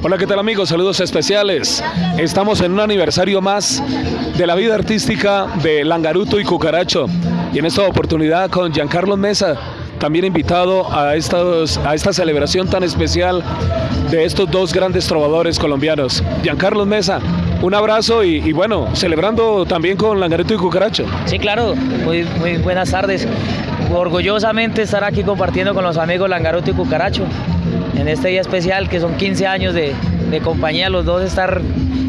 Hola, ¿qué tal amigos? Saludos especiales. Estamos en un aniversario más de la vida artística de Langaruto y Cucaracho. Y en esta oportunidad con Giancarlo Mesa, también invitado a, a esta celebración tan especial de estos dos grandes trovadores colombianos. Giancarlo Mesa, un abrazo y, bueno, celebrando también con Langaruto y Cucaracho. Sí, claro, muy buenas tardes. Orgullosamente estar aquí compartiendo con los amigos Langaruto y Cucaracho en este día especial que son 15 años de, de compañía, los dos estar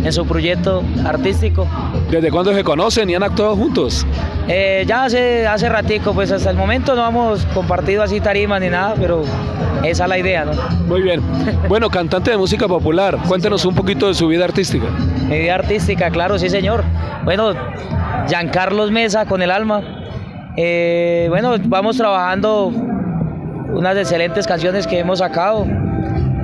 en su proyecto artístico. ¿Desde cuándo se conocen y han actuado juntos? Eh, ya hace, hace ratico, pues hasta el momento no hemos compartido así tarimas ni nada, pero esa es la idea, ¿no? Muy bien. Bueno, cantante de música popular, cuéntenos un poquito de su vida artística. Mi vida artística, claro, sí señor. Bueno, Giancarlos Mesa con el alma. Eh, bueno, vamos trabajando unas excelentes canciones que hemos sacado.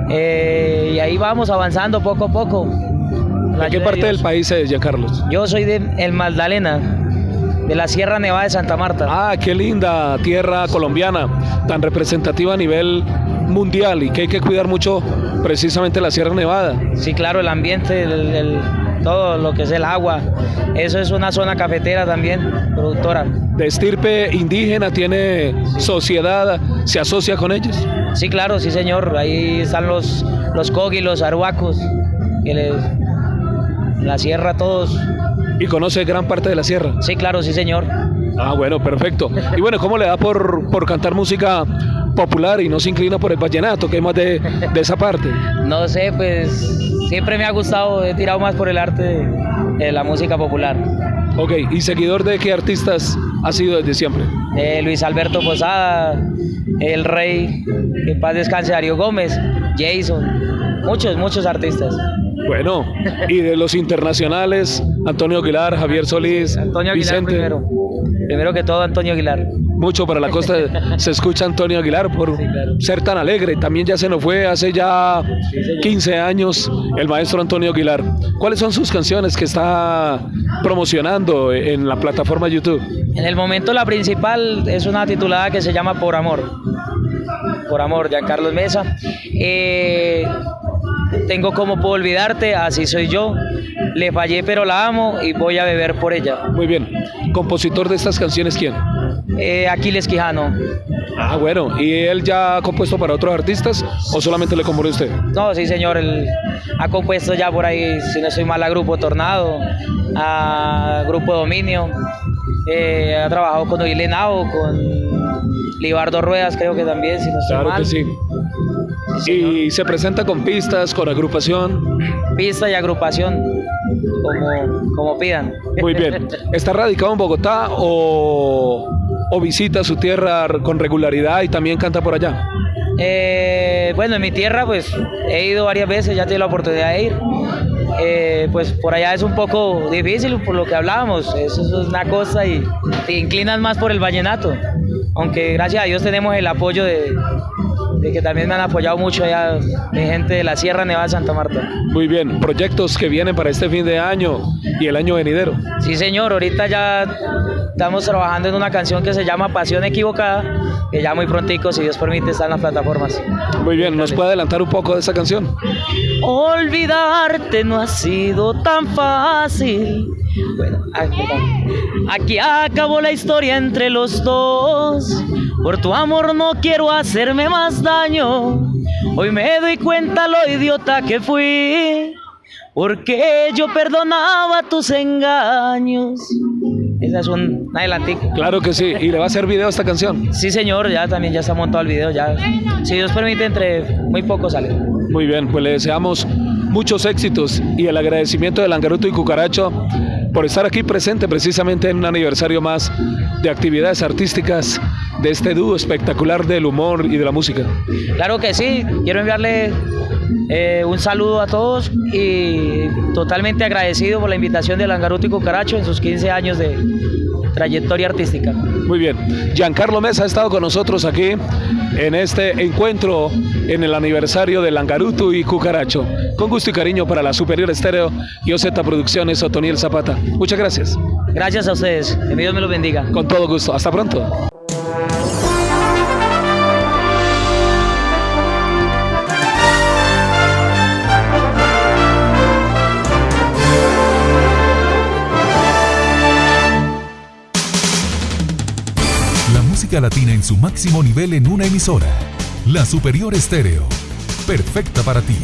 Eh, y ahí vamos avanzando poco a poco. ¿De qué parte de del país es, Giancarlos? Yo soy de El Magdalena, de la Sierra Nevada de Santa Marta. Ah, qué linda tierra colombiana, tan representativa a nivel mundial y que hay que cuidar mucho precisamente la Sierra Nevada. Sí, claro, el ambiente, el, el, todo lo que es el agua. Eso es una zona cafetera también, productora. ¿De estirpe indígena tiene sociedad? ¿Se asocia con ellos? Sí, claro, sí, señor. Ahí están los, los cogi, los arhuacos, que les, la sierra todos. ¿Y conoce gran parte de la sierra? Sí, claro, sí, señor. Ah, bueno, perfecto. Y bueno, ¿cómo le da por, por cantar música popular y no se inclina por el vallenato, que es más de, de esa parte? No sé, pues siempre me ha gustado, he tirado más por el arte de, de la música popular. Ok, ¿y seguidor de qué artistas ha sido desde siempre? Eh, Luis Alberto Posada, El Rey, que paz descanse Darío Gómez, Jason, muchos, muchos artistas. Bueno, y de los internacionales, Antonio Aguilar, Javier Solís, Antonio Aguilar Vicente. primero. Primero que todo, Antonio Aguilar. Mucho para la costa se escucha Antonio Aguilar por Sí, claro. ser tan alegre. También ya se nos fue hace ya 15 años el maestro Antonio Aguilar. ¿Cuáles son sus canciones que está promocionando en la plataforma YouTube? En el momento la principal es una titulada que se llama Por Amor. Por Amor, Giancarlos Mesa. Eh, tengo como puedo olvidarte, así soy yo. Le fallé pero la amo y voy a beber por ella. Muy bien. ¿Compositor de estas canciones quién? Eh, Aquiles Quijano. Ah, bueno. ¿Y él ya ha compuesto para otros artistas o solamente le compone usted? No, sí señor, él ha compuesto ya por ahí, si no soy mal, a Grupo Tornado, a Grupo Dominio. Eh, ha trabajado con Oile Nao, con Libardo Ruedas, creo que también, si no estoy Claro mal. que sí. Y se presenta con pistas, con agrupación. Pista y agrupación, como, como pidan. Muy bien. ¿Está radicado en Bogotá o, o visita su tierra con regularidad y también canta por allá? Eh, bueno, en mi tierra pues he ido varias veces, ya tuve la oportunidad de ir. Eh, pues por allá es un poco difícil por lo que hablábamos, eso es una cosa y te inclinas más por el vallenato. Aunque gracias a Dios tenemos el apoyo de, de que también me han apoyado mucho allá de gente de la Sierra Nevada de Santa Marta. Muy bien. Proyectos que vienen para este fin de año y el año venidero. Sí señor, ahorita ya estamos trabajando en una canción que se llama Pasión Equivocada, que ya muy prontico, si Dios permite, está en las plataformas. Muy bien. ¿Nos puede adelantar un poco de esa canción? Olvidarte no ha sido tan fácil. Bueno, aquí, aquí acabó la historia entre los dos. Por tu amor no quiero hacerme más daño. Hoy me doy cuenta lo idiota que fui. Porque yo perdonaba tus engaños. Esa es un adelantico. Claro que sí. ¿Y le va a hacer video a esta canción? Sí, señor, ya también ya está montado el video. Ya, si Dios permite, entre muy poco sale. Muy bien. Pues le deseamos muchos éxitos y el agradecimiento de Langaruto y Cucaracho por estar aquí presente precisamente en un aniversario más de actividades artísticas de este dúo espectacular del humor y de la música. Claro que sí, quiero enviarle eh, un saludo a todos y totalmente agradecido por la invitación de Langaruto y Cucaracho en sus 15 años de trayectoria artística. Muy bien. Giancarlo Mesa ha estado con nosotros aquí en este encuentro en el aniversario de Langaruto y Cucaracho. Con gusto y cariño para la Superior Estéreo y OZ Producciones Otoniel Zapata. Muchas gracias. Gracias a ustedes, que Dios me los bendiga. Con todo gusto. Hasta pronto. Música latina en su máximo nivel en una emisora. La Superior Estéreo. Perfecta para ti.